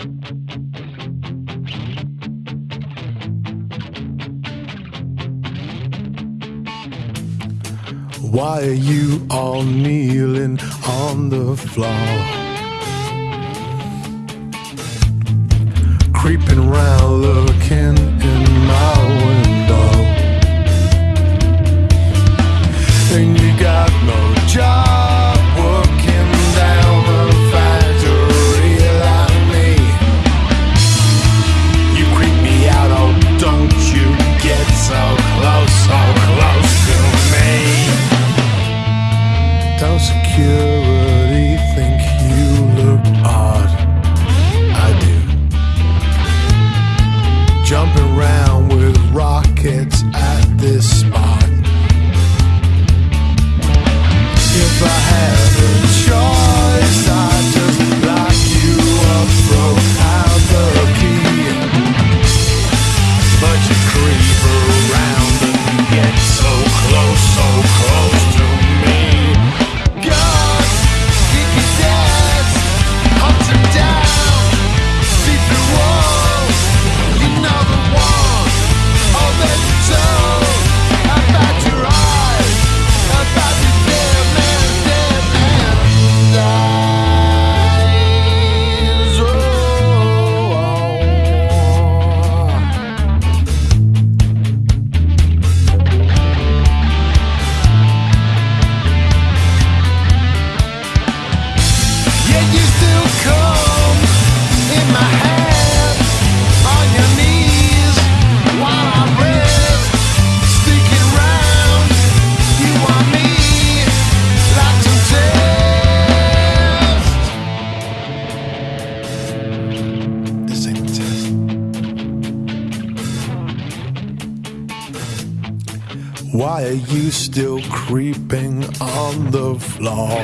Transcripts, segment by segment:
Why are you all kneeling on the floor? Creeping round looking in my window security think you look odd? I do. Jumping around with rockets at this Why are you still creeping on the floor?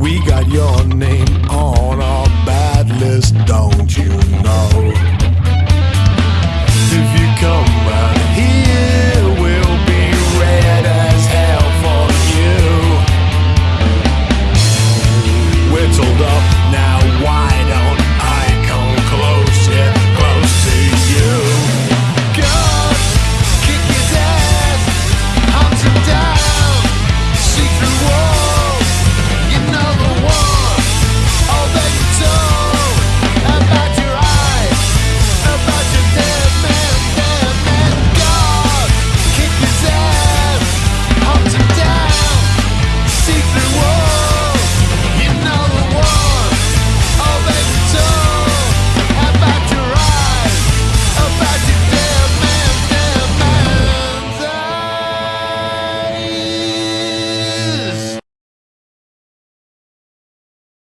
We got your name on our bad list, don't you know?